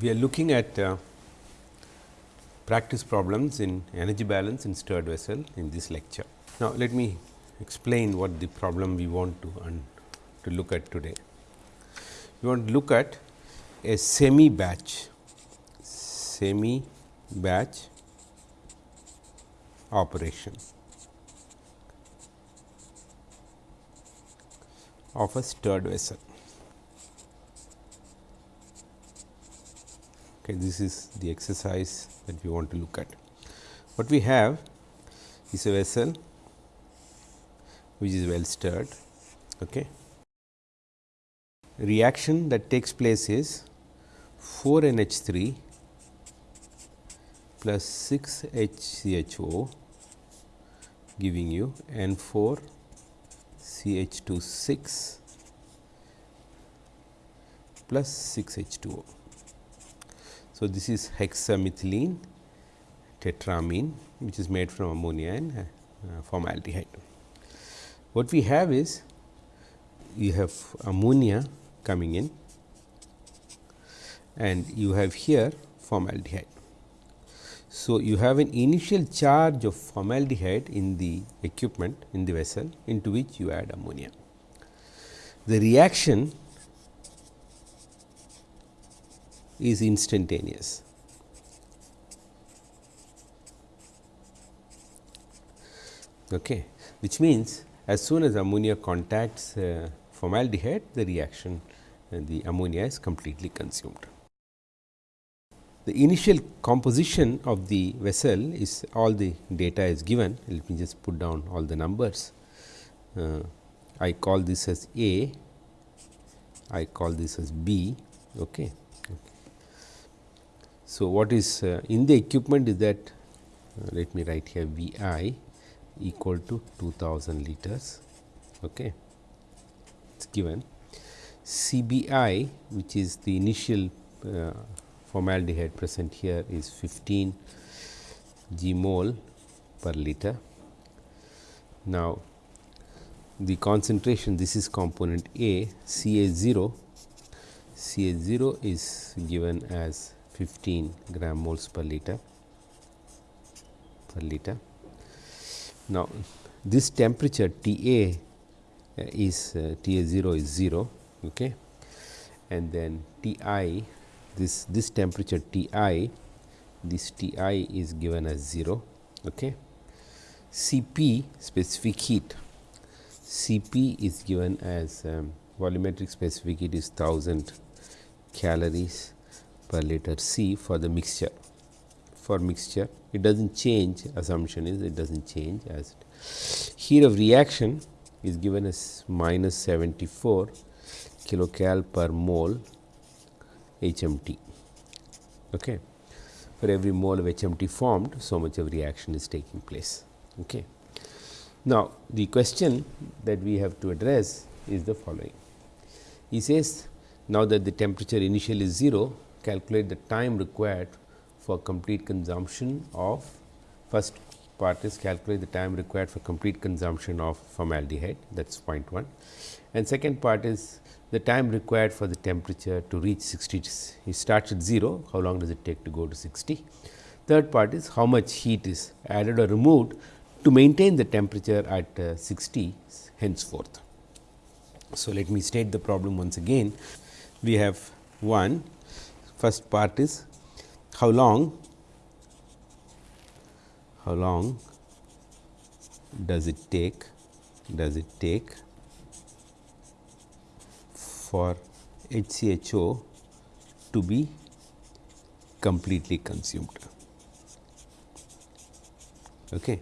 we are looking at uh, practice problems in energy balance in stirred vessel in this lecture. Now, let me explain what the problem we want to to look at today. We want to look at a semi batch, semi batch operation of a stirred vessel. Okay, this is the exercise that we want to look at. What we have is a vessel which is well stirred. Okay. Reaction that takes place is 4 NH 3 plus 6 HCHO giving you N 4 CH 2 6 plus 6 H 2O. So, this is hexamethylene tetramine which is made from ammonia and uh, formaldehyde. What we have is you have ammonia coming in and you have here formaldehyde. So, you have an initial charge of formaldehyde in the equipment in the vessel into which you add ammonia. The reaction is instantaneous. Okay. Which means, as soon as ammonia contacts uh, formaldehyde, the reaction uh, the ammonia is completely consumed. The initial composition of the vessel is all the data is given. Let me just put down all the numbers. Uh, I call this as A, I call this as B. Okay. So, what is uh, in the equipment is that uh, let me write here V i equal to 2000 liters. Okay. It is given C b i which is the initial uh, formaldehyde present here is 15 g mole per liter. Now, the concentration this is component A C A 0 C A 0 is given as 15 gram moles per liter per liter. Now, this temperature T A uh, is uh, T A 0 is 0 okay. and then T i this this temperature T i this T i is given as 0 okay. C p specific heat C p is given as um, volumetric specific heat is 1000 calories per liter C for the mixture. For mixture, it does not change assumption is it does not change as heat of reaction is given as minus 74 kilocal per mole HMT. Okay. For every mole of HMT formed, so much of reaction is taking place. Okay. Now, the question that we have to address is the following. He says, now that the temperature initial is 0, calculate the time required for complete consumption of first part is calculate the time required for complete consumption of formaldehyde that is point 1 and second part is the time required for the temperature to reach 60 it starts at 0 how long does it take to go to 60 third part is how much heat is added or removed to maintain the temperature at uh, 60 henceforth. So, let me state the problem once again. We have 1 First part is how long how long does it take does it take for HCHO to be completely consumed. Okay.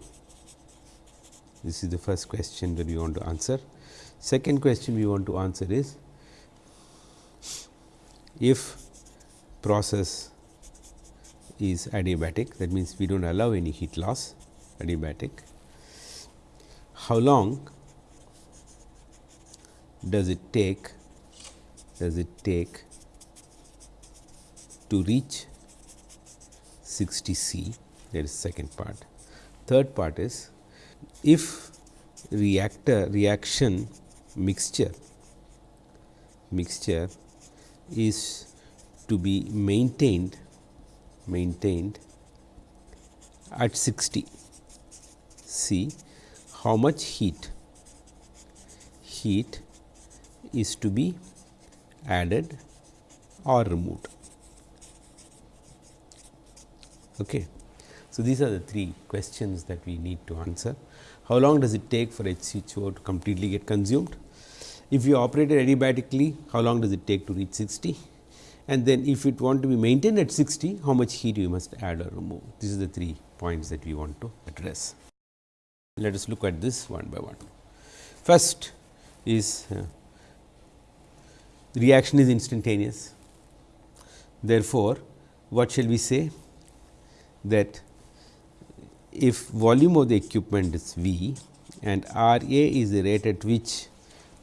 This is the first question that we want to answer. Second question we want to answer is if process is adiabatic that means, we do not allow any heat loss adiabatic. How long does it take does it take to reach 60 C that is second part. Third part is if reactor reaction mixture mixture is to be maintained maintained at 60 see how much heat heat is to be added or removed. Okay. So, these are the three questions that we need to answer. How long does it take for HCHO to completely get consumed? If you operate it adiabatically, how long does it take to reach 60? And then if it want to be maintained at 60, how much heat you must add or remove? This is the three points that we want to address. Let us look at this one by one. First is uh, reaction is instantaneous. Therefore, what shall we say that if volume of the equipment is V and R A is the rate at which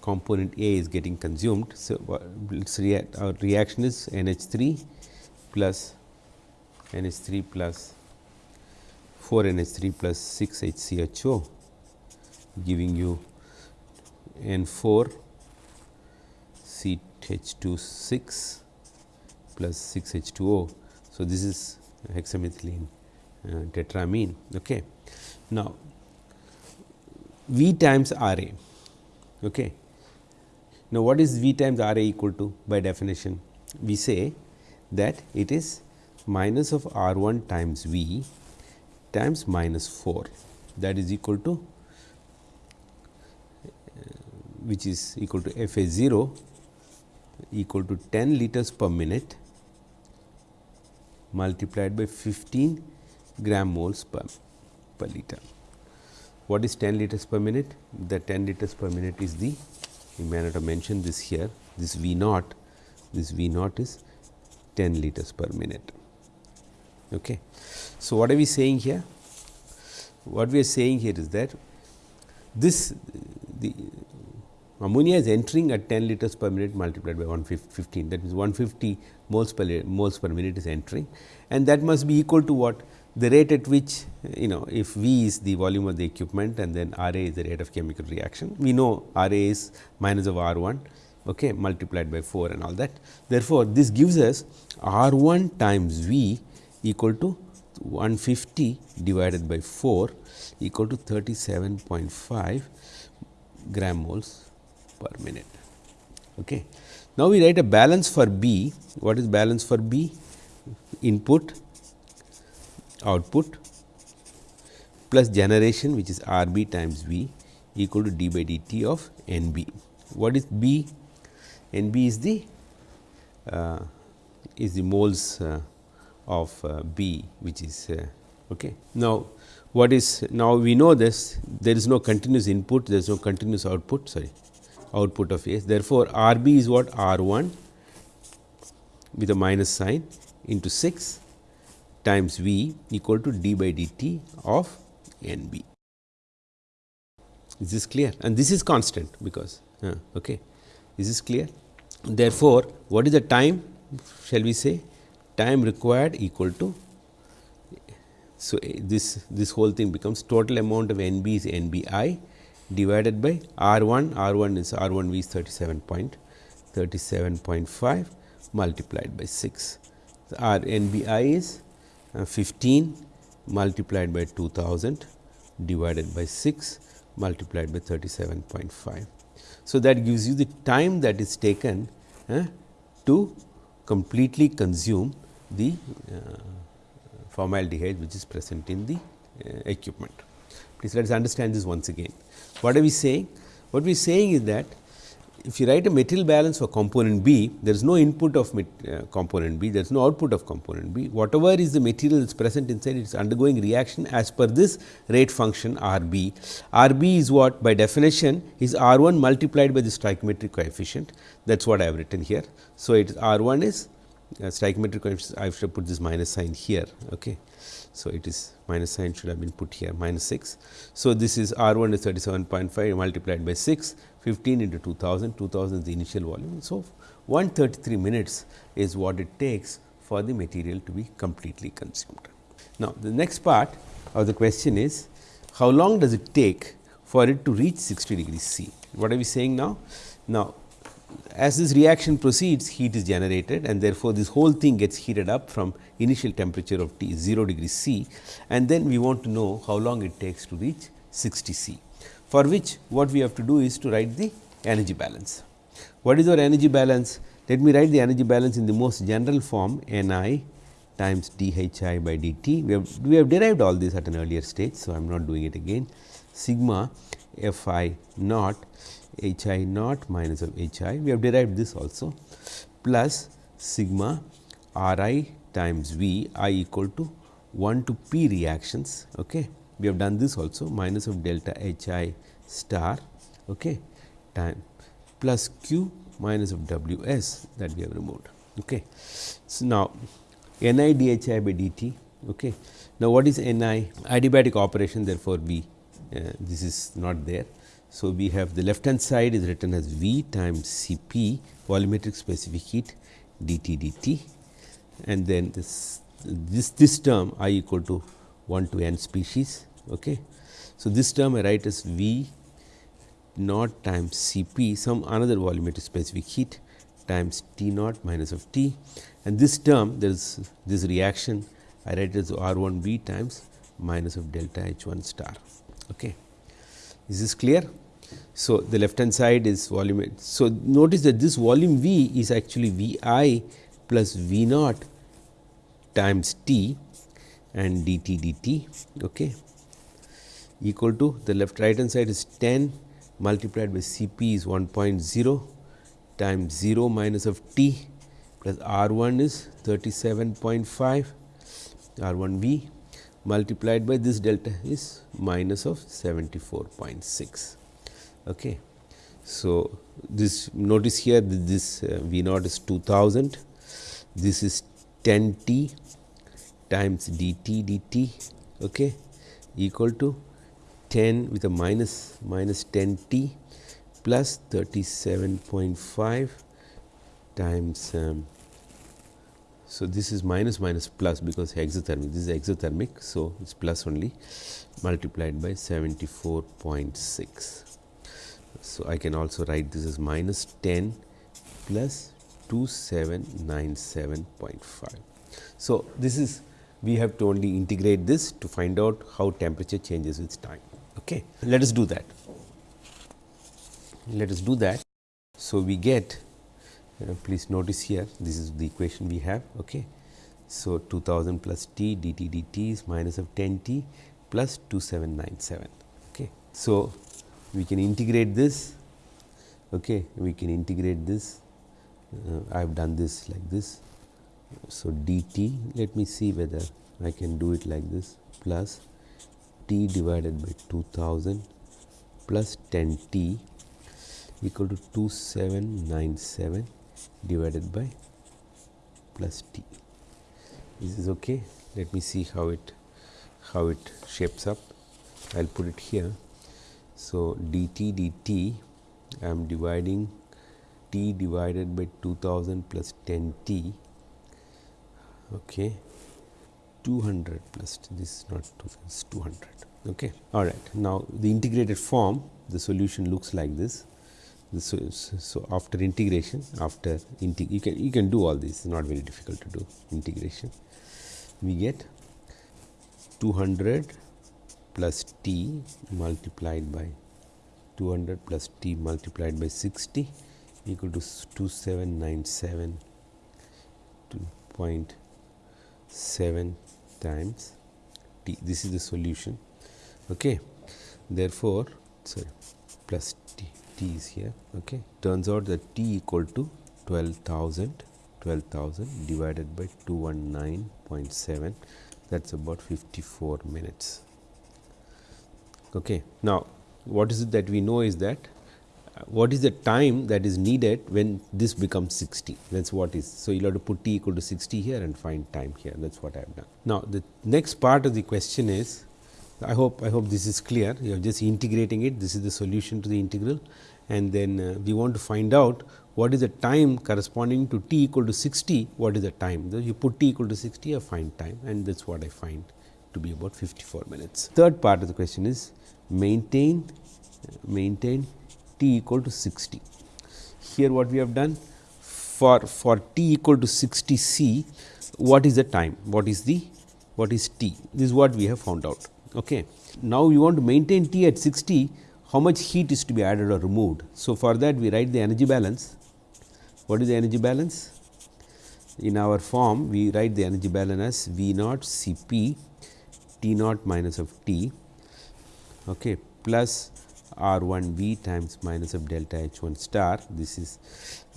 component A is getting consumed. So, react our reaction is NH 3 plus NH 3 plus 4 NH 3 plus 6 HCHO giving you N 4 C H 2 6 plus 6 H 2 O. So, this is hexamethylene uh, tetramine. Okay. Now, V times R A. Okay. Now, what is V times R A equal to by definition? We say that it is minus of R 1 times V times minus 4 that is equal to uh, which is equal to F A 0 equal to 10 liters per minute multiplied by 15 gram moles per, per liter. What is 10 liters per minute? The 10 liters per minute is the, you may not have mentioned this here, this V naught, this V naught is 10 liters per minute. Okay. So, what are we saying here? What we are saying here is that this the ammonia is entering at 10 liters per minute multiplied by 115 that means 150 moles per moles per minute is entering and that must be equal to what the rate at which you know if V is the volume of the equipment and then R A is the rate of chemical reaction. We know R A is minus of R 1 okay, multiplied by 4 and all that. Therefore, this gives us R 1 times V equal to 150 divided by 4 equal to 37.5 gram moles per minute. Okay. Now, we write a balance for B. What is balance for B? Input output plus generation which is R b times V equal to d by dt of N b. What is B? N b is the uh, is the moles uh, of uh, B which is uh, okay. Now, what is now we know this there is no continuous input there is no continuous output sorry output of A. Therefore, R b is what R 1 with a minus sign into 6 times V equal to d by dt of N b. Is this clear? And this is constant because uh, okay. Is this clear? Therefore, what is the time shall we say time required equal to so this this whole thing becomes total amount of N b is N b i divided by R 1 R 1 is R 1 v is 37 point 37.5 multiplied by 6. So, R N b i is 15 multiplied by 2000 divided by 6 multiplied by 37.5. So, that gives you the time that is taken uh, to completely consume the uh, formaldehyde which is present in the uh, equipment. Please let us understand this once again. What are we saying? What we are saying is that if you write a material balance for component B, there is no input of uh, component B, there is no output of component B. Whatever is the material that is present inside, it is undergoing reaction as per this rate function R B. R B is what by definition is R 1 multiplied by the stoichiometric coefficient. That is what I have written here. So, it is R 1 is uh, stoichiometric coefficient, I should put this minus sign here. Okay. So, it is minus sign should have been put here minus 6. So, this is R 1 is 37.5 multiplied by 6 15 into 2000, 2000 is the initial volume. So, 133 minutes is what it takes for the material to be completely consumed. Now, the next part of the question is how long does it take for it to reach 60 degrees C? What are we saying now? Now, as this reaction proceeds heat is generated and therefore, this whole thing gets heated up from initial temperature of T 0 degrees C and then we want to know how long it takes to reach 60 C. For which what we have to do is to write the energy balance. What is our energy balance? Let me write the energy balance in the most general form N i times d h i by d t. We have, we have derived all this at an earlier stage. So, I am not doing it again sigma f i naught h i naught minus of h i we have derived this also plus sigma r i times v i equal to 1 to p reactions. Okay. We have done this also minus of delta h i star okay, time plus q minus of w s that we have removed. Okay. So, now n i d h i by d t. Okay. Now, what is n i? Adiabatic operation therefore, we uh, this is not there. So, we have the left hand side is written as V times C p volumetric specific heat d t d t and then this this this term i equal to 1 to n species. Okay. So, this term I write as V naught times C p some another volumetric specific heat times T naught minus of T and this term there is this reaction I write as R 1 B times minus of delta H 1 star. Okay. Is this clear? So, the left hand side is volume. So, notice that this volume V is actually V i plus V naught times T and d t d t okay, equal to the left right hand side is 10 multiplied by C p is 1.0 times 0 minus of t plus R 1 is 37.5 R 1 V multiplied by this delta is minus of 74.6. Okay. So, this notice here that this uh, V naught is 2000, this is 10 t times d t d t okay, equal to 10 with a minus minus 10 t plus 37.5 times um, so, this is minus minus plus because exothermic this is exothermic. So, it is plus only multiplied by 74.6. So, I can also write this as minus 10 plus 2797.5. So, this is we have to only integrate this to find out how temperature changes with time. Okay. Let us do that. Let us do that. So, we get uh, please notice here this is the equation we have. Okay. So, 2000 plus t dt dt is minus of 10 t plus 2797. Okay. So, we can integrate this okay. we can integrate this uh, I have done this like this. So, dt let me see whether I can do it like this plus t divided by 2000 plus 10 t equal to 2797 divided by plus t. This is okay. Let me see how it how it shapes up. I will put it here. So, dt dt I am dividing t divided by 2000 plus 10 t okay 200 plus this is not 2000 is 200 okay? All right now the integrated form the solution looks like this. So, so after integration after integ you can you can do all this not very difficult to do integration. We get 200 plus t multiplied by 200 plus t multiplied by 60 equal to 2797.7 times t this is the solution okay therefore sorry plus t t is here okay turns out that t equal to 12000 12000 divided by 219.7 that is about 54 minutes. Okay. Now, what is it that we know is that what is the time that is needed when this becomes 60 that is what is. So, you have to put t equal to 60 here and find time here. That is what I have done. Now, the next part of the question is I hope I hope this is clear. You are just integrating it. This is the solution to the integral. And then uh, we want to find out what is the time corresponding to t equal to 60 what is the time? You put t equal to 60 I find time. And that is what I find to be about 54 minutes. Third part of the question is maintain maintain t equal to 60. here what we have done for for t equal to 60 c what is the time? What is the what is t? This is what we have found out okay? Now we want to maintain t at 60 how much heat is to be added or removed? So for that we write the energy balance. What is the energy balance? In our form we write the energy balance as v naught C p T naught minus of T okay, plus R 1 V times minus of delta H 1 star. This is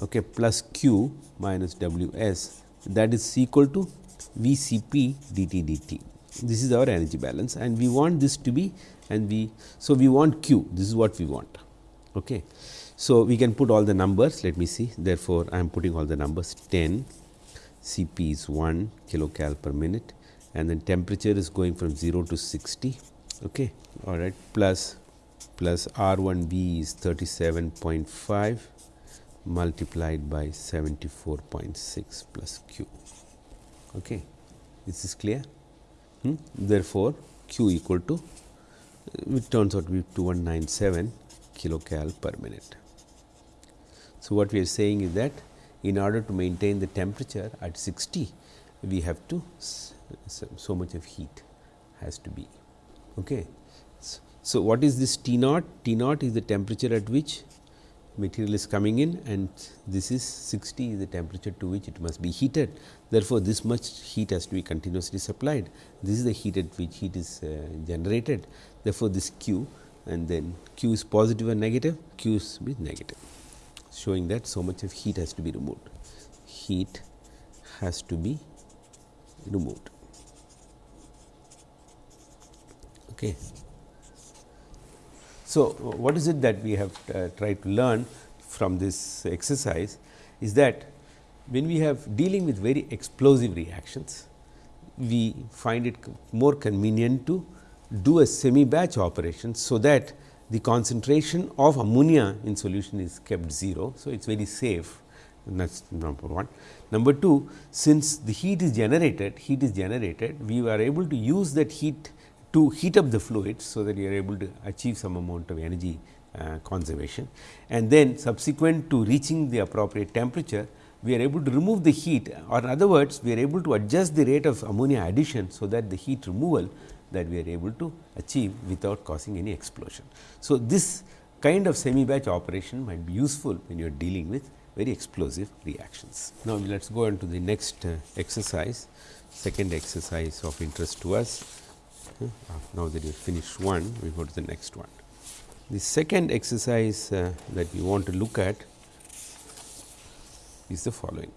okay, plus Q minus W S. That is equal to V C P dt dt. This is our energy balance and we want this to be and we so we want Q. This is what we want. Okay. So, we can put all the numbers. Let me see. Therefore, I am putting all the numbers. 10 Cp is 1 kilocal per minute and then temperature is going from 0 to 60 okay. All right. Plus plus r 1 b is 37.5 multiplied by 74.6 plus q okay this is clear hmm? therefore q equal to it turns out to be 2197 kilocal per minute so what we are saying is that in order to maintain the temperature at 60, we have to so, so much of heat has to be. Okay. So, what is this T naught? T naught is the temperature at which material is coming in and this is 60 is the temperature to which it must be heated. Therefore, this much heat has to be continuously supplied. This is the heat at which heat is uh, generated. Therefore, this Q and then Q is positive and negative, Q is negative showing that so much of heat has to be removed. Heat has to be removed. Okay. So, what is it that we have uh, tried to learn from this exercise is that when we have dealing with very explosive reactions, we find it more convenient to do a semi batch operation. So, that the concentration of ammonia in solution is kept 0. So, it is very safe that is number 1. Number 2, since the heat is generated, heat is generated, we are able to use that heat to heat up the fluids. So, that we are able to achieve some amount of energy uh, conservation and then subsequent to reaching the appropriate temperature, we are able to remove the heat or in other words, we are able to adjust the rate of ammonia addition. So, that the heat removal that we are able to achieve without causing any explosion. So, this kind of semi batch operation might be useful when you are dealing with very explosive reactions. Now, let us go on to the next uh, exercise, second exercise of interest to us. Uh, now that you have finished one, we go to the next one. The second exercise uh, that we want to look at is the following.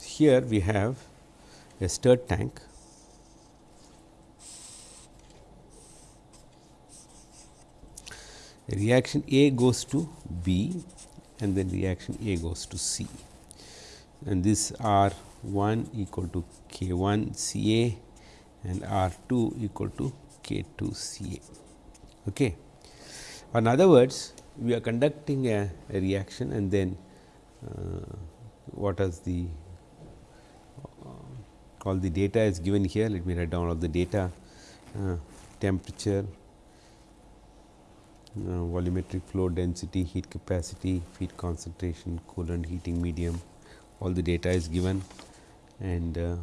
Here we have a stirred tank reaction A goes to B and then reaction A goes to C and this R 1 equal to K 1 C A and R 2 equal to K 2 C A. Okay. In other words, we are conducting a, a reaction and then uh, what is the all the data is given here. Let me write down all the data uh, temperature, uh, volumetric flow density, heat capacity, feed concentration, coolant heating medium, all the data is given and uh,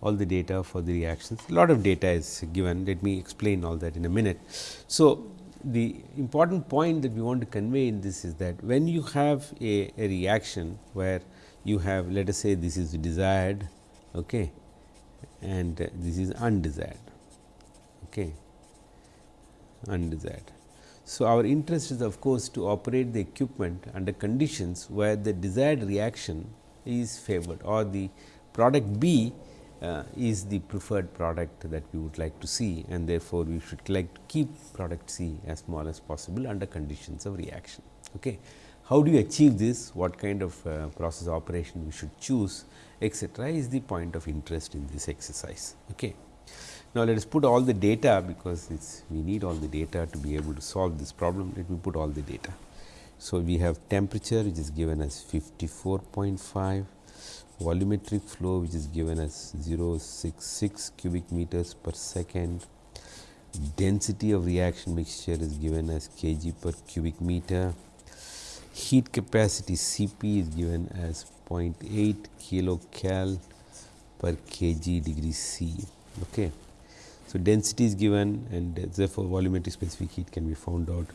all the data for the reactions. A lot of data is given, let me explain all that in a minute. So, the important point that we want to convey in this is that when you have a, a reaction where you have let us say this is desired okay, and this is undesired. Okay. Undesired. So, our interest is of course, to operate the equipment under conditions where the desired reaction is favored or the product B uh, is the preferred product that we would like to see and therefore, we should like to keep product C as small as possible under conditions of reaction. Okay. How do you achieve this? What kind of uh, process operation we should choose etcetera is the point of interest in this exercise. Okay. Now, let us put all the data because we need all the data to be able to solve this problem. Let me put all the data. So, we have temperature which is given as 54.5, volumetric flow which is given as 066 cubic meters per second, density of reaction mixture is given as kg per cubic meter, heat capacity Cp is given as 0.8 kilocal per kg degree C. Okay. So, density is given and therefore, volumetric specific heat can be found out.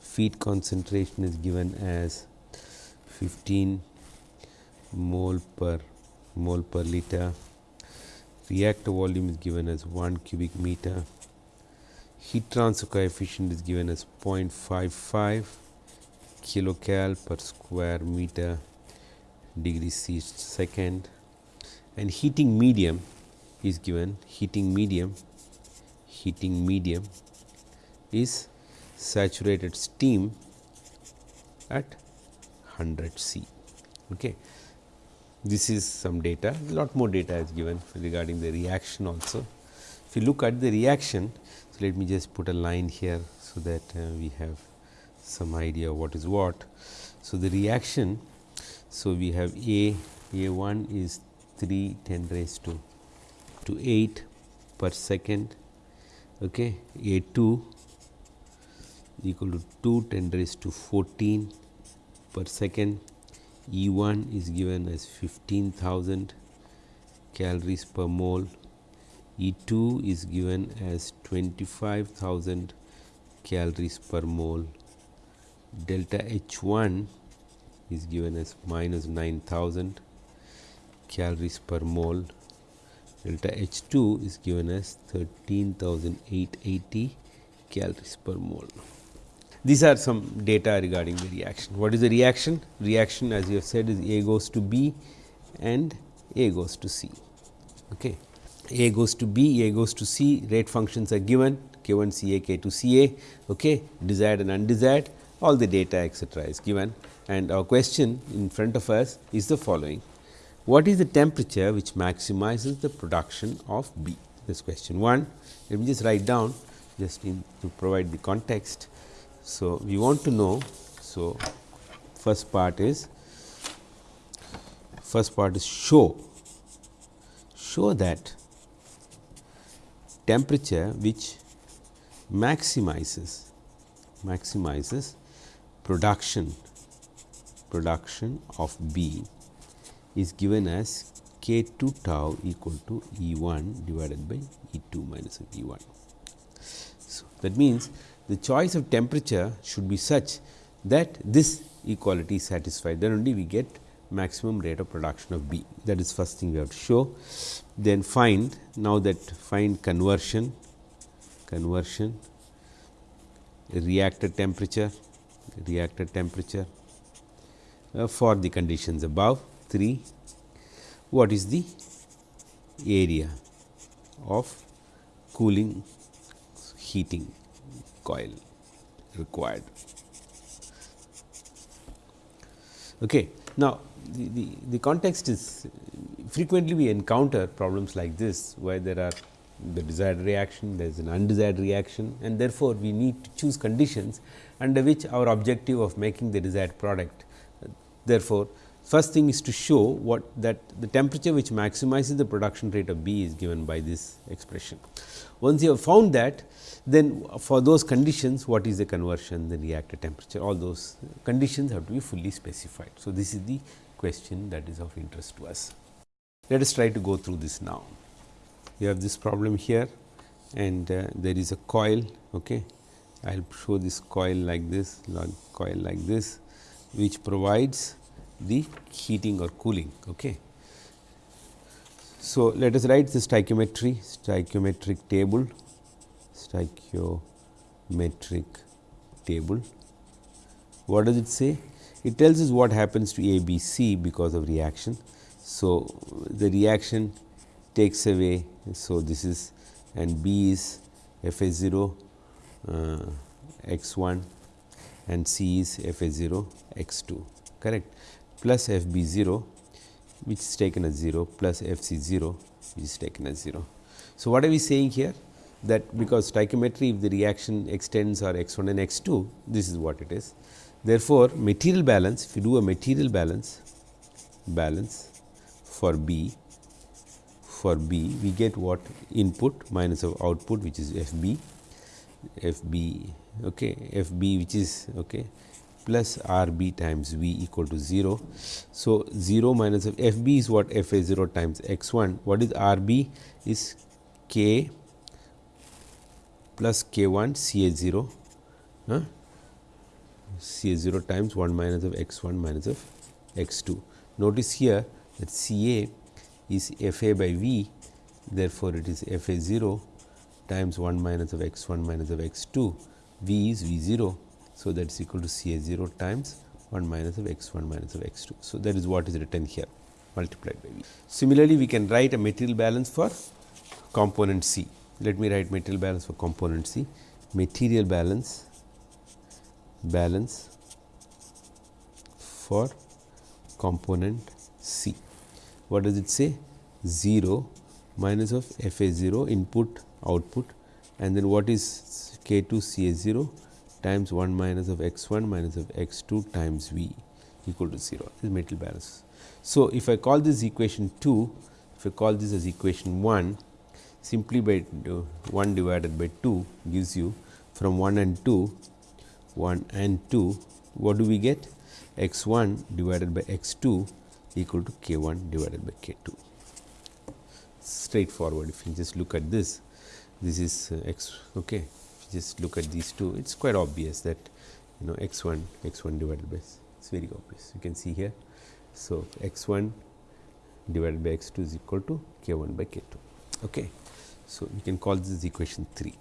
Feed concentration is given as 15 mole per mole per liter. Reactor volume is given as 1 cubic meter. Heat transfer coefficient is given as 0.55 kilocal per square meter degree C second and heating medium is given heating medium heating medium is saturated steam at 100 C. Okay. This is some data, lot more data is given regarding the reaction also. If you look at the reaction, so let me just put a line here, so that uh, we have some idea what is what. So, the reaction, so we have A, A 1 is 3 10 raised to, to 8 per second, okay. A 2 equal to 2 10 raised to 14 per second E 1 is given as 15,000 calories per mole, E 2 is given as 25,000 calories per mole, delta H 1 is given as minus 9000 calories per mole, delta H 2 is given as 13,880 calories per mole. These are some data regarding the reaction. What is the reaction? Reaction as you have said is A goes to B and A goes to C. Okay. A goes to B, A goes to C, rate functions are given K 1 C A, K 2 C A, okay, desired and undesired, all the data etcetera is given and our question in front of us is the following. What is the temperature which maximizes the production of B? This question 1. Let me just write down just in to provide the context. So, we want to know. So, first part is first part is show show that temperature which maximizes maximizes production production of B is given as k 2 tau equal to E 1 divided by E 2 minus E 1. So, that means, the choice of temperature should be such that this equality is satisfied then only we get maximum rate of production of B. That is first thing we have to show. Then find now that find conversion conversion reactor temperature reactor temperature uh, for the conditions above 3 what is the area of cooling heating coil required. Okay. Now, the, the, the context is frequently we encounter problems like this, where there are the desired reaction, there is an undesired reaction and therefore, we need to choose conditions under which our objective of making the desired product. Therefore, first thing is to show what that the temperature which maximizes the production rate of B is given by this expression. Once you have found that, then for those conditions what is the conversion, the reactor temperature, all those conditions have to be fully specified. So, this is the question that is of interest to us. Let us try to go through this now. You have this problem here and uh, there is a coil. Okay. I will show this coil like this, coil like this, which provides the heating or cooling. Okay. So, let us write the stoichiometry, stoichiometric table, stoichiometric table. What does it say? It tells us what happens to A, B, C because of reaction. So, the reaction takes away. So, this is and B is F A 0 uh, x 1 and C is F A 0 x 2 correct plus F B 0 which is taken as 0 plus F c 0 which is taken as 0. So, what are we saying here that because stoichiometry if the reaction extends or x 1 and x 2 this is what it is. Therefore, material balance if you do a material balance balance for B for B we get what input minus of output which is F B f b okay, f b which is okay, plus r b times v equal to 0. So, 0 minus f, f b is what f a 0 times x 1 what is r b is k plus k 1 c a 0 huh? c a 0 times 1 minus of x 1 minus of x 2. Notice here that c a is f a by v therefore, it is f a 0 times 1 minus of x 1 minus of x 2 v is v 0. So, that is equal to C A 0 times 1 minus of x 1 minus of x 2. So, that is what is written here multiplied by v. Similarly, we can write a material balance for component C. Let me write material balance for component C. Material balance balance for component C. What does it say? 0 minus of f a 0 input output and then what is k 2 c a 0 times 1 minus of x 1 minus of x 2 times v equal to 0 this is metal balance. So, if I call this equation 2 if I call this as equation 1 simply by 1 divided by 2 gives you from 1 and 2 1 and 2 what do we get? x 1 divided by x 2 equal to k 1 divided by k 2 straightforward. If you just look at this this is uh, x okay just look at these two it is quite obvious that you know x 1 x 1 divided by it is very obvious you can see here. So, x 1 divided by x 2 is equal to k 1 by k 2. Okay. So, you can call this equation 3.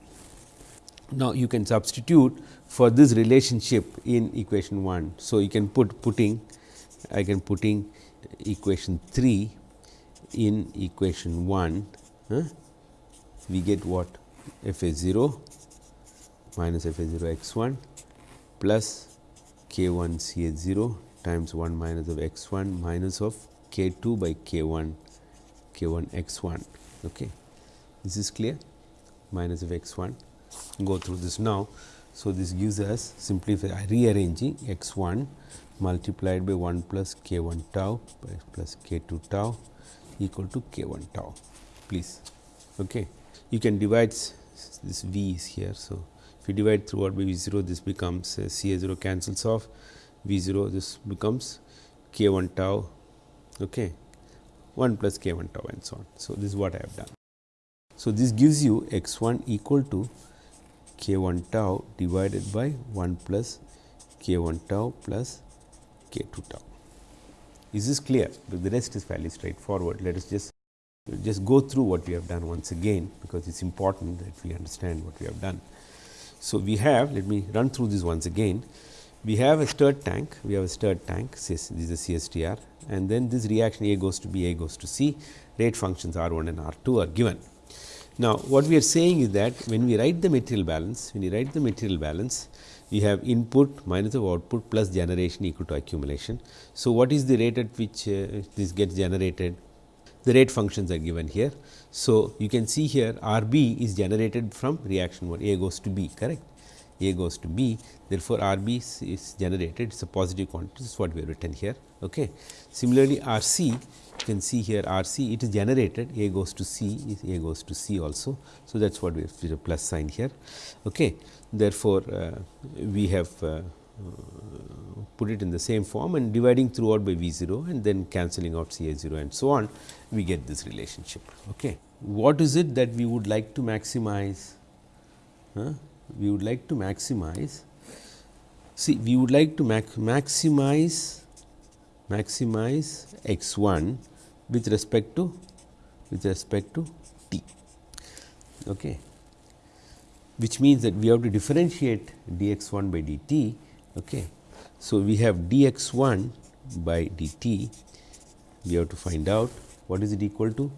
Now, you can substitute for this relationship in equation 1. So, you can put putting I can putting equation 3 in equation 1 huh? we get what f a 0 minus f a 0 x 1 plus k 1 c a 0 times 1 minus of x 1 minus of k 2 by k 1 k 1 x 1. Okay. This is clear minus of x 1 go through this now. So, this gives us simply rearranging x 1 multiplied by 1 plus k 1 tau plus k 2 tau equal to k 1 tau please. Okay. You can divide this v is here. So, if you divide throughout by v 0 this becomes uh, c a 0 cancels off v 0 this becomes k 1 tau okay, 1 plus k 1 tau and so on. So, this is what I have done. So, this gives you x 1 equal to k 1 tau divided by 1 plus k 1 tau plus k 2 tau. Is this clear? The rest is fairly straightforward. Let us just just go through what we have done once again, because it is important that we understand what we have done. So, we have let me run through this once again. We have a stirred tank, we have a stirred tank this is a CSTR and then this reaction A goes to B, A goes to C, rate functions R 1 and R 2 are given. Now, what we are saying is that when we write the material balance, when we write the material balance, we have input minus of output plus generation equal to accumulation. So, what is the rate at which uh, this gets generated? The rate functions are given here. So, you can see here R b is generated from reaction 1 A goes to B correct A goes to B therefore, R b is, is generated it is a positive quantity this is what we have written here. Okay. Similarly, R c you can see here R c it is generated A goes to C A goes to C also. So, that is what we have a plus sign here. Okay. Therefore, uh, we have uh, put it in the same form and dividing throughout by V 0 and then cancelling out C A 0 and so on, we get this relationship. Okay. What is it that we would like to maximize? Huh? We would like to maximize, see we would like to mac maximize maximize x 1 with respect to with respect to t. Okay which means that we have to differentiate dx 1 by dt. Okay. So, we have dx 1 by dt, we have to find out what is it equal to.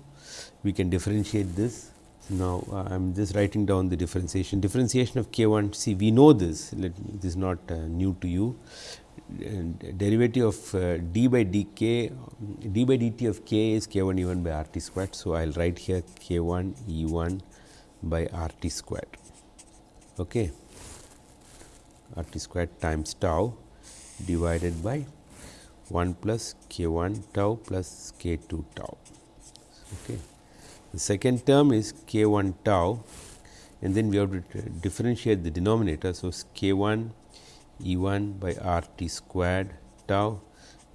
We can differentiate this. Now, I am just writing down the differentiation. Differentiation of k 1, see we know this, let, this is not uh, new to you. And derivative of uh, d by dk, d by dt of k is k 1 e 1 by r t squared. So, I will write here k 1 e 1 by r t squared okay, r t squared times tau divided by 1 plus k 1 tau plus k 2 tau. Okay. The second term is k 1 tau and then we have to differentiate the denominator. So, k 1 E 1 by r t squared tau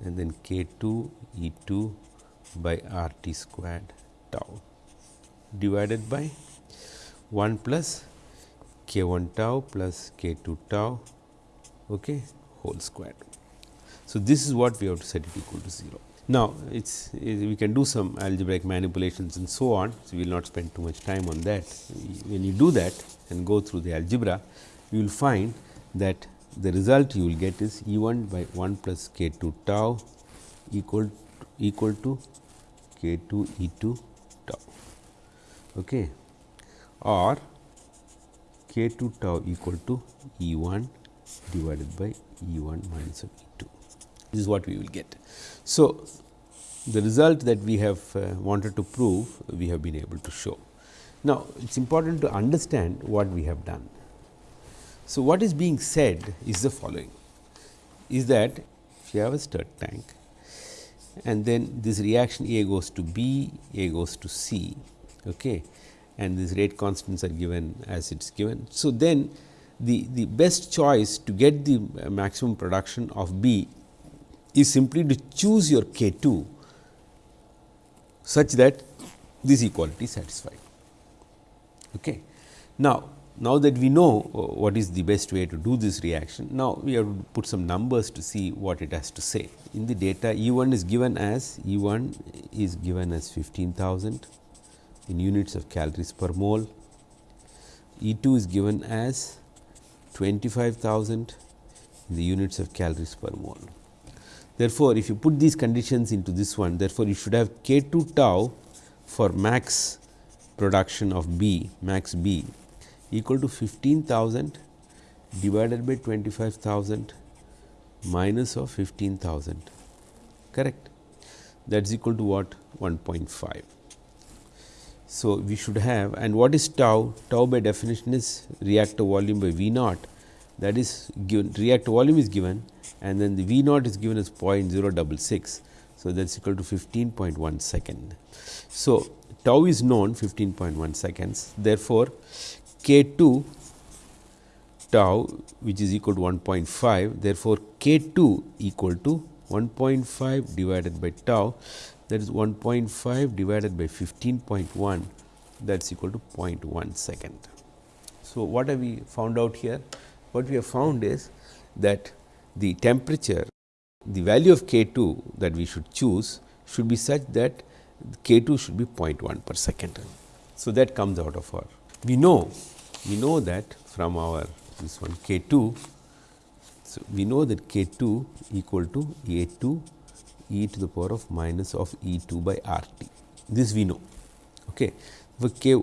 and then k 2 E 2 by r t squared tau divided by 1 plus k 1 tau plus k 2 tau okay, whole squared. So, this is what we have to set it equal to 0. Now, it is we can do some algebraic manipulations and so on. So, we will not spend too much time on that. When you do that and go through the algebra, you will find that the result you will get is E 1 by 1 plus k 2 tau equal equal to k 2 E 2 tau okay, or k 2 tau equal to E 1 divided by E 1 minus of E 2. This is what we will get. So, the result that we have uh, wanted to prove we have been able to show. Now, it is important to understand what we have done. So, what is being said is the following is that if you have a stirred tank and then this reaction A goes to B, A goes to C okay, and these rate constants are given as it is given. So, then the, the best choice to get the maximum production of B is simply to choose your K 2 such that this equality is satisfied. Okay. Now, now that we know uh, what is the best way to do this reaction, now we have to put some numbers to see what it has to say. In the data E 1 is given as E 1 is given as 15,000 in units of calories per mole, E 2 is given as 25,000 in the units of calories per mole. Therefore, if you put these conditions into this one, therefore, you should have k 2 tau for max production of B, max B equal to 15,000 divided by 25,000 minus of 15,000 correct that is equal to what 1.5. So, we should have and what is tau? Tau by definition is reactor volume by V naught that is given reactor volume is given and then the V naught is given as 0.066. So, that is equal to 15.1 second. So, tau is known 15.1 seconds therefore, k 2 tau which is equal to 1.5 therefore, k 2 equal to 1.5 divided by tau that is 1.5 divided by 15.1 that is equal to 0.1 second. So, what have we found out here? What we have found is that the temperature, the value of K 2 that we should choose should be such that K 2 should be 0.1 per second. So, that comes out of our. We know, we know that from our this one K 2. So, we know that K 2 equal to A 2 e to the power of minus of E 2 by R t. This we know. Okay. For k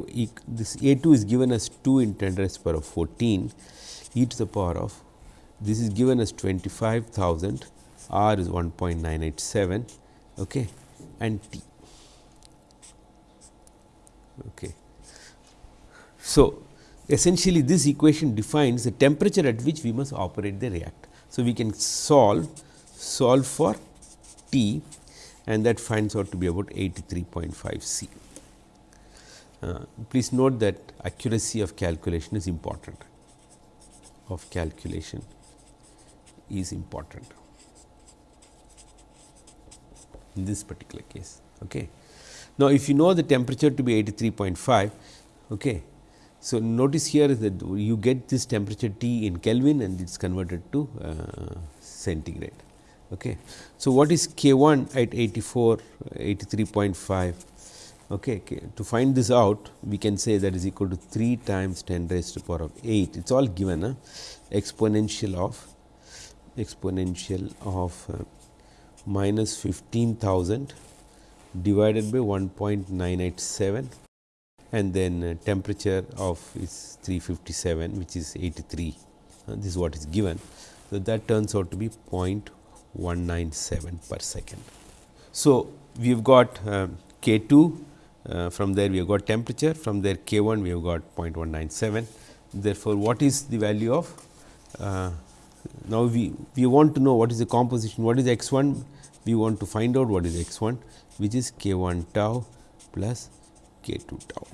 this A 2 is given as 2 in 10 raised to the power of 14 e to the power of this is given as 25,000 r is 1.987 okay, and t. Okay. So, essentially this equation defines the temperature at which we must operate the reactor. So, we can solve solve for T and that finds out to be about 83.5 C. Uh, please note that accuracy of calculation is important of calculation is important in this particular case. Okay. Now, if you know the temperature to be 83.5, okay. so notice here that you get this temperature T in Kelvin and it is converted to uh, centigrade. Okay. So, what is K 1 at 84 83.5? Okay. To find this out we can say that is equal to 3 times 10 raised to the power of 8 it is all given uh, exponential of exponential of uh, minus 15,000 divided by 1.987 and then uh, temperature of is 357 which is 83 uh, this is what is given. So, that turns out to be 0.197 per second. So, we have got uh, K 2 uh, from there we have got temperature from there K 1 we have got 0.197 therefore, what is the value of uh, now, we, we want to know what is the composition, what is x 1, we want to find out what is x 1 which is k 1 tau plus k 2 tau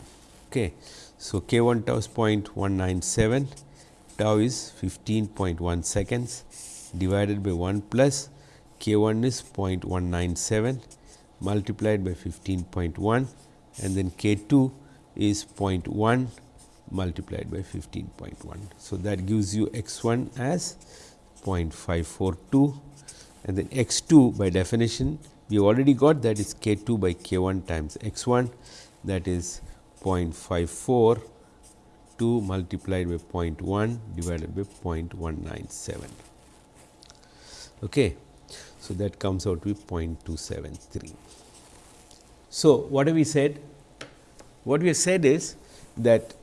Okay. So, k 1 tau is 0.197, tau is 15.1 seconds divided by 1 plus k 1 is 0.197 multiplied by 15.1 and then k 2 is 0.1 multiplied by 15.1. So, that gives you x 1 as 0.542 and then x 2 by definition we have already got that is k 2 by k 1 times x 1 that is 0.542 multiplied by 0.1 divided by 0.197. Okay. So, that comes out to be 0.273. So, what have we said? What we have said is that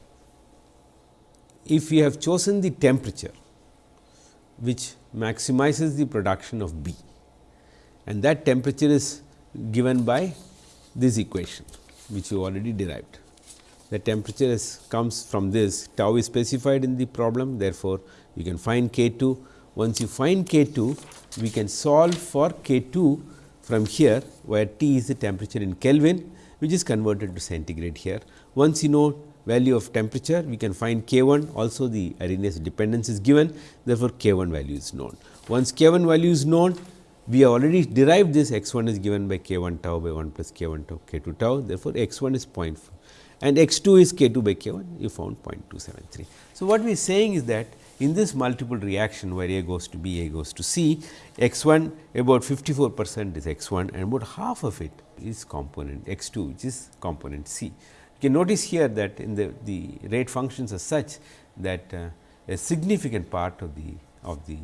if we have chosen the temperature which maximizes the production of B and that temperature is given by this equation which you already derived. The temperature is comes from this tau is specified in the problem therefore, you can find K 2. Once you find K 2 we can solve for K 2 from here where T is the temperature in Kelvin which is converted to centigrade here. Once you know value of temperature we can find K 1 also the Arrhenius dependence is given therefore, K 1 value is known. Once K 1 value is known we have already derived this x 1 is given by k 1 tau by 1 plus k 1 tau k 2 tau therefore, x 1 is 0.4 and x 2 is k 2 by k 1 you found 0.273. So, what we are saying is that in this multiple reaction where A goes to B, A goes to C, x 1 about 54 percent is x 1 and about half of it is component x 2 which is component C. You can notice here that in the, the rate functions are such that uh, a significant part of the of the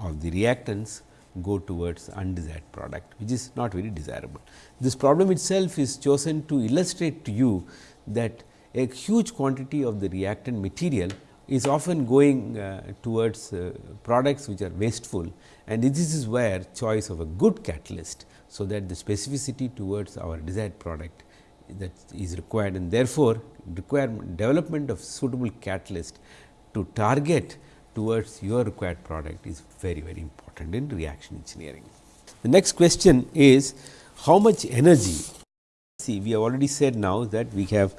of the reactants go towards undesired product which is not very desirable. This problem itself is chosen to illustrate to you that a huge quantity of the reactant material is often going uh, towards uh, products which are wasteful and this is where choice of a good catalyst. So, that the specificity towards our desired product that is required and therefore, requirement development of suitable catalyst to target towards your required product is very very important in reaction engineering. The next question is how much energy see we have already said now that we have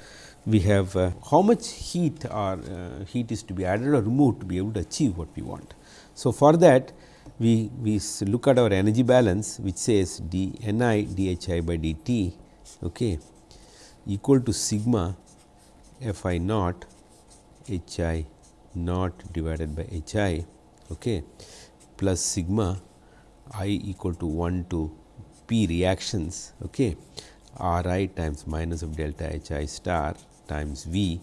we have uh, how much heat or uh, heat is to be added or removed to be able to achieve what we want. So, for that we, we look at our energy balance which says d n i d h i by d t okay, equal to sigma f i naught h i naught divided by h i okay, plus sigma i equal to 1 to p reactions okay, r i times minus of delta h i star times v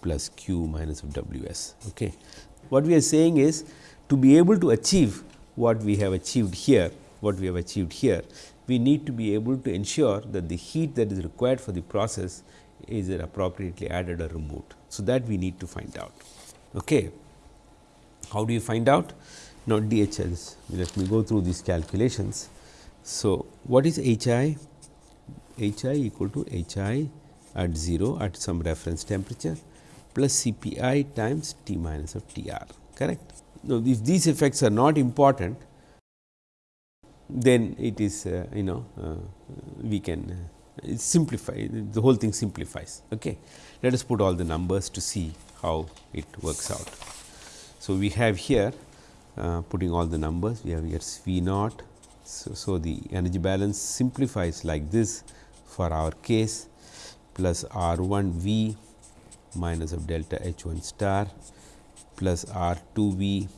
plus q minus of w s. Okay. What we are saying is to be able to achieve what we have achieved here, what we have achieved here, we need to be able to ensure that the heat that is required for the process is appropriately added or removed. So, that we need to find out. Okay. How do you find out? Now, DHLs, let me go through these calculations. So, what is H i? H i equal to H i at 0 at some reference temperature plus C p i times T minus of T r correct. Now, if these effects are not important then it is uh, you know uh, we can uh, simplify the whole thing simplifies. Okay. Let us put all the numbers to see how it works out. So, we have here uh, putting all the numbers we have here V naught. So, so, the energy balance simplifies like this for our case plus R 1 V minus of delta H 1 star plus R 2 V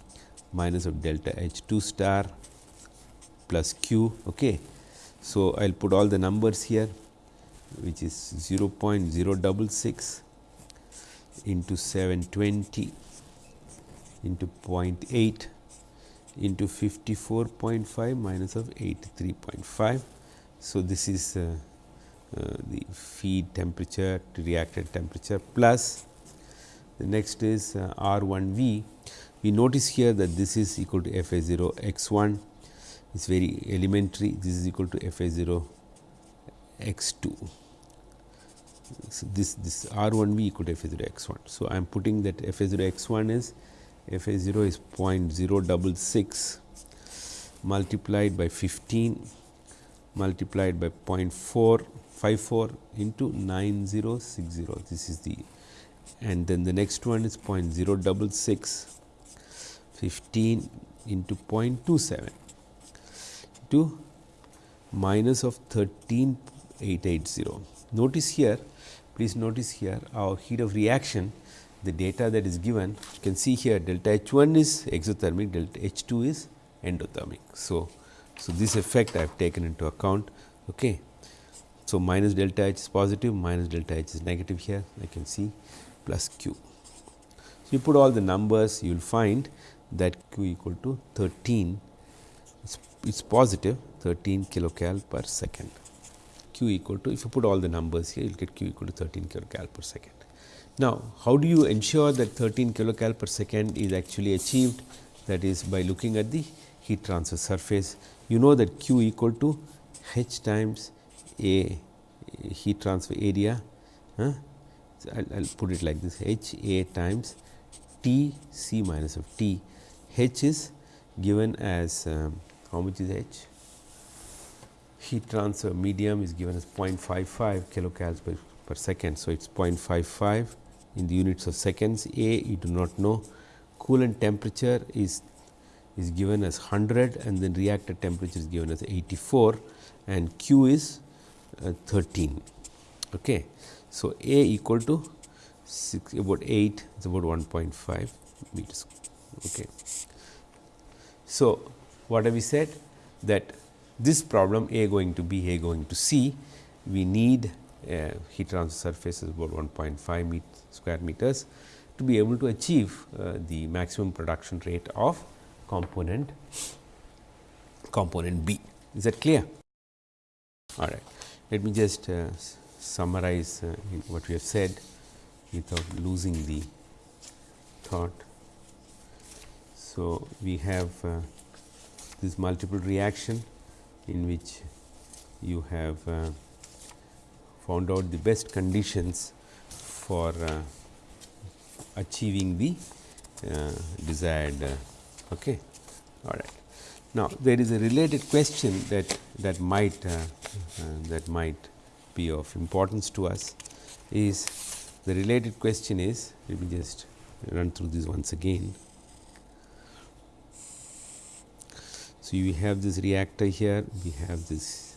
minus of delta H 2 star plus Q. Okay. So, I will put all the numbers here which is 0 0.066 into 720 into 0.8 into 54.5 minus of 83.5. So, this is uh, uh, the feed temperature to reactant temperature plus the next is uh, R 1 V. We notice here that this is equal to F A 0 x 1 is very elementary this is equal to F A 0 x 2. So, this this R 1 V equal to F A 0 x 1. So, I am putting that F A 0 x 1 is F A 0 is 0.066 multiplied by 15 multiplied by 0.4 54 into 9060 this is the and then the next one is 0.066 15 into 0.27 to minus of 13880. Notice here please notice here our heat of reaction the data that is given you can see here delta H 1 is exothermic delta H 2 is endothermic. So, so this effect I have taken into account. Okay. So, minus delta H is positive minus delta H is negative here I can see plus Q. So, you put all the numbers you will find that Q equal to 13 it's positive 13 kilocal per second. Q equal to if you put all the numbers here you will get Q equal to 13 kilocal per second. Now, how do you ensure that 13 kilocal per second is actually achieved that is by looking at the heat transfer surface. You know that Q equal to H times A heat transfer area. Huh? So, I will put it like this H A times T C minus of T. H is given as um, how much is H? Heat transfer medium is given as 0.55 kilocalories per, per second. So, it is 0.55 in the units of seconds. A you do not know. Coolant temperature is is given as 100 and then reactor temperature is given as 84 and Q is uh, 13. Okay. So, A equal to 6 about 8 is about 1.5 meters. Okay. So, what have we said that this problem A going to B, A going to C, we need uh, heat transfer surface is about 1.5 met square meters to be able to achieve uh, the maximum production rate of component component B. Is that clear? All right. Let me just uh, summarize uh, what we have said without losing the thought. So, we have uh, this multiple reaction in which you have uh, found out the best conditions for uh, achieving the uh, desired Okay. All right. Now, there is a related question that that might uh, uh, that might be of importance to us is the related question is let me just run through this once again. So, we have this reactor here, we have this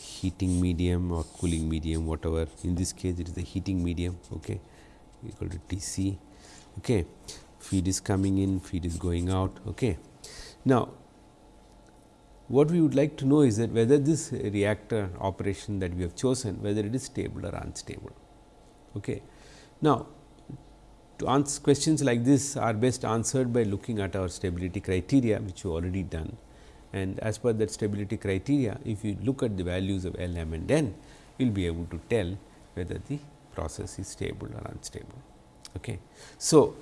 heating medium or cooling medium whatever in this case it is the heating medium okay, equal to T c. Okay feed is coming in, feed is going out. Okay. Now, what we would like to know is that whether this reactor operation that we have chosen whether it is stable or unstable. Okay. Now, to answer questions like this are best answered by looking at our stability criteria which you already done and as per that stability criteria if you look at the values of L, M and N you will be able to tell whether the process is stable or unstable. Okay. So,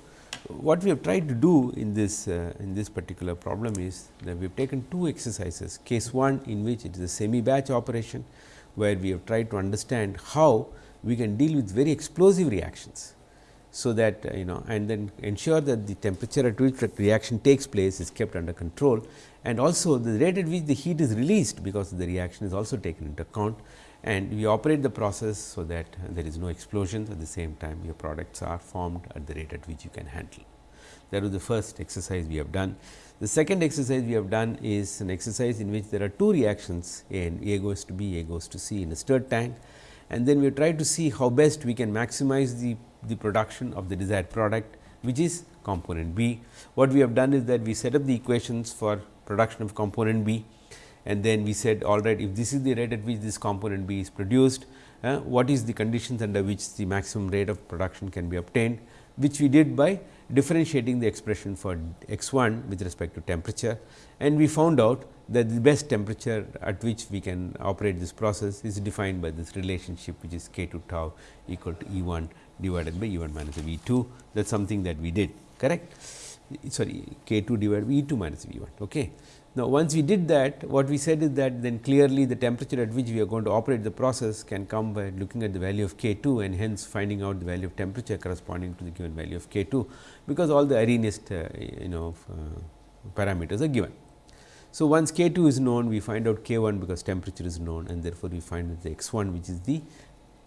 what we have tried to do in this uh, in this particular problem is that we have taken two exercises case 1 in which it is a semi batch operation where we have tried to understand how we can deal with very explosive reactions. So, that uh, you know and then ensure that the temperature at which the reaction takes place is kept under control and also the rate at which the heat is released because the reaction is also taken into account and we operate the process so that there is no explosions at the same time your products are formed at the rate at which you can handle. That was the first exercise we have done. The second exercise we have done is an exercise in which there are two reactions and A goes to B, A goes to C in a stirred tank and then we try to see how best we can maximize the, the production of the desired product which is component B. What we have done is that we set up the equations for production of component B and then we said all right if this is the rate at which this component B is produced, uh, what is the conditions under which the maximum rate of production can be obtained, which we did by differentiating the expression for x 1 with respect to temperature and we found out that the best temperature at which we can operate this process is defined by this relationship which is k 2 tau equal to E 1 divided by E 1 minus V 2 that is something that we did correct sorry k 2 divided by E 2 minus V 1. Okay. Now, once we did that what we said is that then clearly the temperature at which we are going to operate the process can come by looking at the value of K 2 and hence finding out the value of temperature corresponding to the given value of K 2, because all the Arrhenius uh, you know uh, parameters are given. So, once K 2 is known we find out K 1 because temperature is known and therefore, we find that the x 1 which is the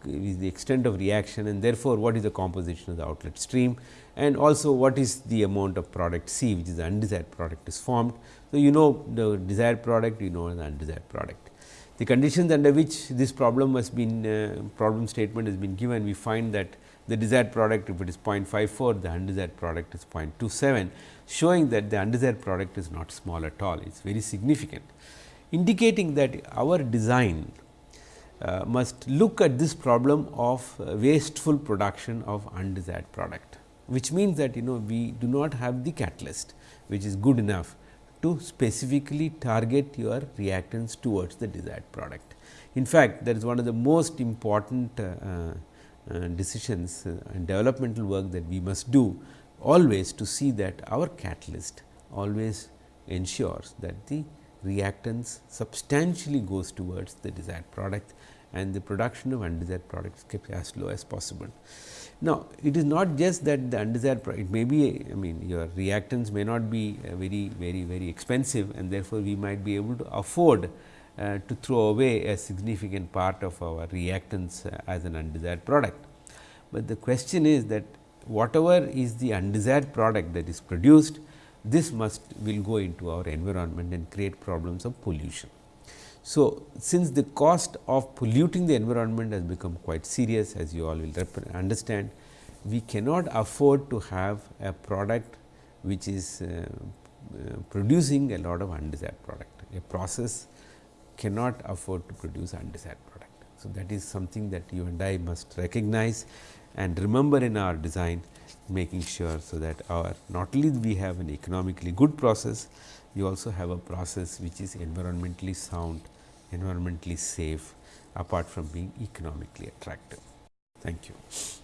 is the extent of reaction and therefore, what is the composition of the outlet stream and also what is the amount of product C which is the undesired product is formed. So, you know the desired product you know the undesired product. The conditions under which this problem has been uh, problem statement has been given we find that the desired product if it is 0.54 the undesired product is 0.27 showing that the undesired product is not small at all it is very significant indicating that our design uh, must look at this problem of uh, wasteful production of undesired product, which means that you know we do not have the catalyst which is good enough to specifically target your reactants towards the desired product. In fact, that is one of the most important uh, uh, decisions uh, and developmental work that we must do always to see that our catalyst always ensures that the reactants substantially goes towards the desired product and the production of undesired products kept as low as possible. Now, it is not just that the undesired product, it may be I mean your reactants may not be uh, very very very expensive and therefore, we might be able to afford uh, to throw away a significant part of our reactants uh, as an undesired product. But the question is that whatever is the undesired product that is produced, this must will go into our environment and create problems of pollution. So, since the cost of polluting the environment has become quite serious as you all will understand, we cannot afford to have a product which is uh, uh, producing a lot of undesired product. A process cannot afford to produce undesired product. So, that is something that you and I must recognize and remember in our design making sure so that our not only we have an economically good process, we also have a process which is environmentally sound, environmentally safe apart from being economically attractive. Thank you.